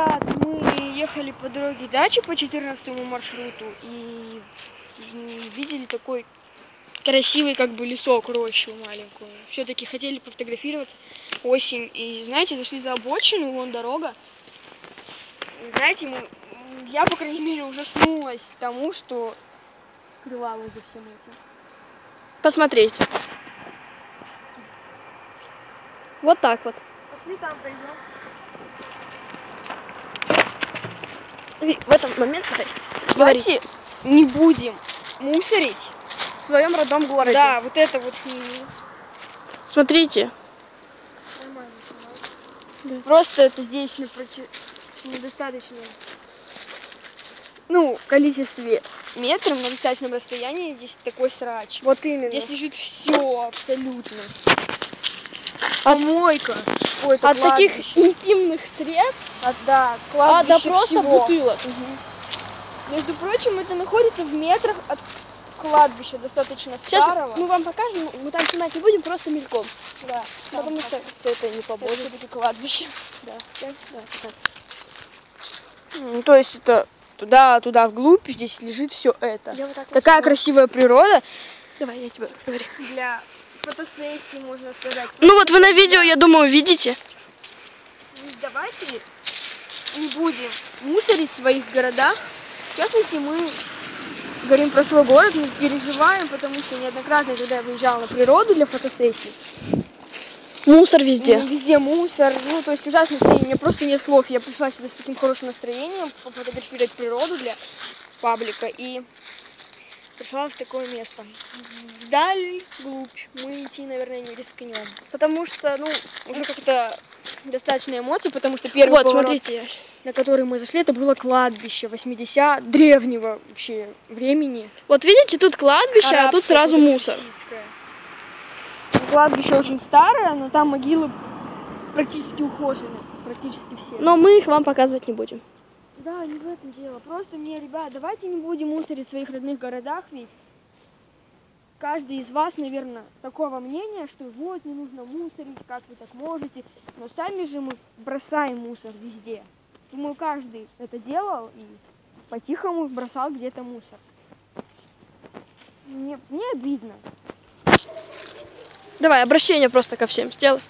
Ребят, мы ехали по дороге дачи по 14 маршруту и видели такой красивый как бы лесок, рощу маленькую. Все-таки хотели пофотографироваться. Осень. И знаете, зашли за обочину, вон дорога. И, знаете, мы, я, по крайней мере, ужаснулась тому, что скрывалось за всем этим. Посмотрите. Вот так вот. Пошли там пойдем. В этом момент Давайте не будем мусорить. в своем родном городе. Да, вот это вот Смотрите. нормально. Да. Просто это здесь недостаточно. Ну, в количестве метров на достаточном расстоянии здесь такой срач. Вот именно. Здесь лежит все абсолютно. от, Помойка. Ой, это от таких кладбище. интимных средств, От, да, а до кладбища просто всего. бутылок. Между прочим, это находится в метрах от кладбища достаточно Сейчас старого. мы вам покажем, мы там снимать не будем, просто мельком. да, Потому что это не это поможет. все-таки кладбище. Да, да. Ну, то есть это туда, туда вглубь, здесь лежит все это. Вот так Такая красивая природа. Давай, я тебе говорю. Для фотосессии, можно сказать. Ну вот вы на видео, я думаю, видите. Ну, Давайте не будем мусорить в своих городах. В частности, мы говорим про свой город, мы переживаем, потому что неоднократно, когда я выезжала на природу для фотосессий, Мусор везде. ну, везде мусор, ну, то есть ужасное настроение, у меня просто нет слов. Я пришла сюда с таким хорошим настроением, пофотографировать природу для паблика, и пришла в такое место. Вдаль, глубь, мы идти, наверное, не рискнем. Потому что, ну, уже как-то достаточно эмоций, потому что первый Вот, поворот, смотрите. на который мы зашли, это было кладбище 80 древнего вообще времени. Вот видите, тут кладбище, а тут Арабское, сразу мусор. персидское. Кладбище очень старое, но там могилы практически ухожены, практически все. Но мы их вам показывать не будем. Да, не в этом дело. Просто мне, ребят, давайте не будем мусорить в своих родных городах, ведь каждый из вас, наверное, такого мнения, что вот не нужно мусорить, как вы так можете. Но сами же мы бросаем мусор везде. Думаю, каждый это делал и по-тихому бросал где-то мусор. Мне, мне обидно. Давай, обращение просто ко всем сделай.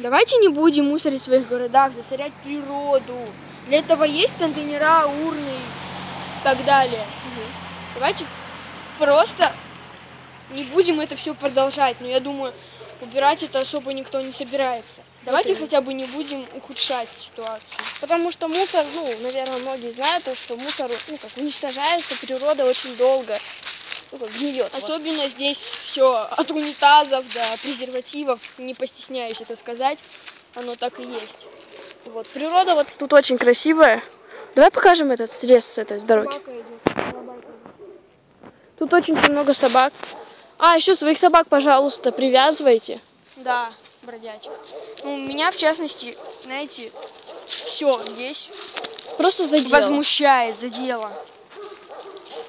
Давайте не будем мусорить в своих городах, засорять природу. Для этого есть контейнера, урны и так далее. Давайте просто не будем это все продолжать. Но я думаю, убирать это особо никто не собирается. Давайте хотя бы не будем ухудшать ситуацию. Потому что мусор, ну, наверное, многие знают, то, что мусор, ну, как уничтожается природа очень долго. Ну, как гниет. вот. Особенно здесь все от унитазов до презервативов. Не постесняюсь это сказать. Оно так и есть. Вот, природа вот тут очень красивая. Давай покажем этот срез с этой дороги. Тут очень много собак. А, еще своих собак, пожалуйста, привязывайте. Да, бродячка. Ну, меня, в частности, знаете, все здесь Просто за дело. возмущает за дело.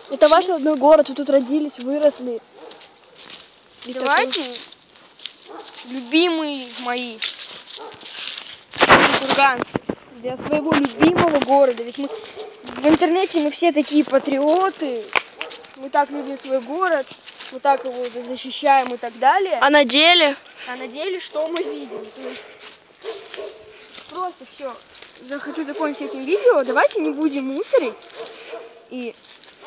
Это ваш родной город, вы тут родились, выросли. И Давайте, любимые мои курганцы, для своего любимого города. Ведь мы в интернете мы все такие патриоты, мы так любим свой город, мы так его защищаем и так далее. такой- А на деле? А на деле что мы видим? То есть просто все. Захочу закончить этим видео. Давайте не будем мусорить. И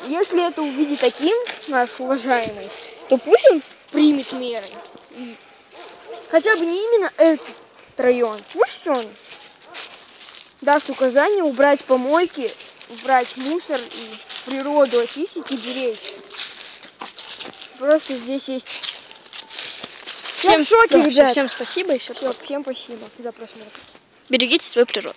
если это увидит таким наш уважаемый, то пусть он примет меры. И хотя бы не именно этот район. Пусть он даст указание убрать помойки, убрать мусор и природу очистить и беречь. Просто здесь есть... Я в шоке, да, ребят. всем спасибо и все. Всем спасибо за просмотр. Берегите свою природу.